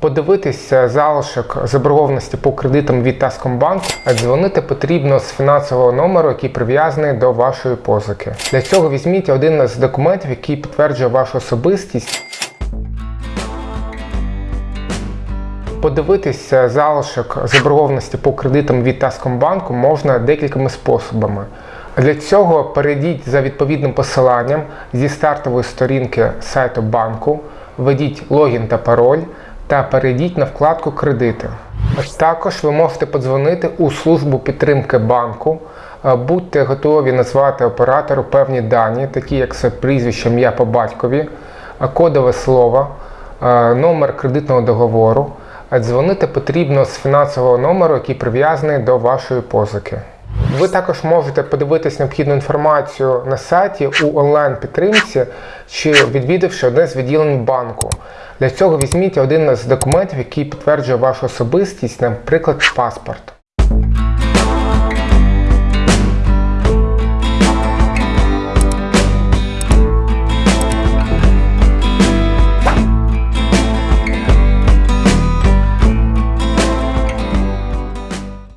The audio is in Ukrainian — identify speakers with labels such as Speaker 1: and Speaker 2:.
Speaker 1: Подивитися залишок заборгованості по кредитам від Таскомбанку, а дзвонити потрібно з фінансового номеру, який прив'язаний до вашої позики. Для цього візьміть один з документів, який підтверджує вашу особистість. Подивитися залишок заборгованості по кредитам від Таскомбанку можна декількома способами. Для цього перейдіть за відповідним посиланням зі стартової сторінки сайту банку, введіть логін та пароль та перейдіть на вкладку Кредити. Також ви можете подзвонити у службу підтримки банку. Е, Будьте готові назвати оператору певні дані, такі як прізвище, ім'я по батькові, е, кодове слово, е, номер кредитного договору. Дзвонити потрібно з фінансового номеру, який прив'язаний до вашої позики. Ви також можете подивитись необхідну інформацію на сайті у онлайн-підтримці чи відвідавши одне з відділень банку. Для цього візьміть один з документів, який підтверджує вашу особистість, наприклад, паспорт.